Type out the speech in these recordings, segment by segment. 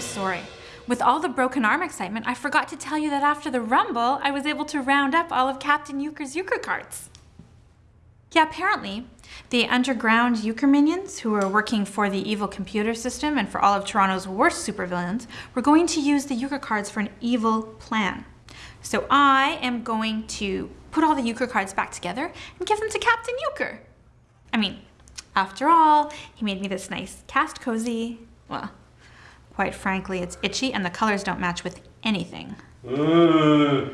story. With all the broken arm excitement, I forgot to tell you that after the rumble, I was able to round up all of Captain Euchre's Euchre cards. Yeah, apparently, the underground Euchre minions who are working for the evil computer system and for all of Toronto's worst supervillains were going to use the Euchre cards for an evil plan. So I am going to put all the Euchre cards back together and give them to Captain Euchre. I mean, after all, he made me this nice cast cozy. Well, quite frankly, it's itchy and the colors don't match with anything. Uh,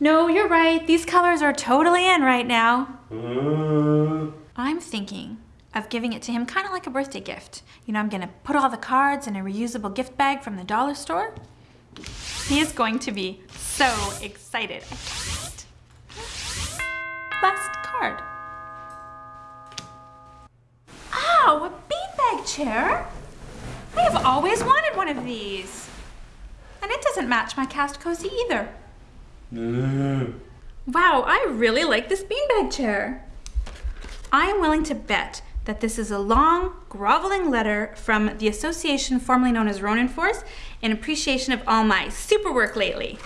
No, you're right. These colors are totally in right now. uh. I'm thinking of giving it to him kind of like a birthday gift. You know, I'm gonna put all the cards in a reusable gift bag from the dollar store. He is going to be so excited. I can't wait. Last card. Ow, a beanbag chair? I have always wanted one of these. And it doesn't match my cast cozy either. Wow, I really like this beanbag chair. I am willing to bet that this is a long, groveling letter from the association formerly known as Ronin Force in appreciation of all my super work lately.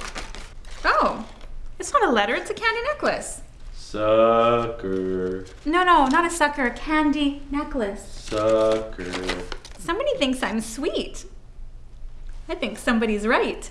Oh, it's not a letter, it's a candy necklace. Sucker. No, no, not a sucker, a candy necklace. Sucker. Thinks I'm sweet. I think somebody's right.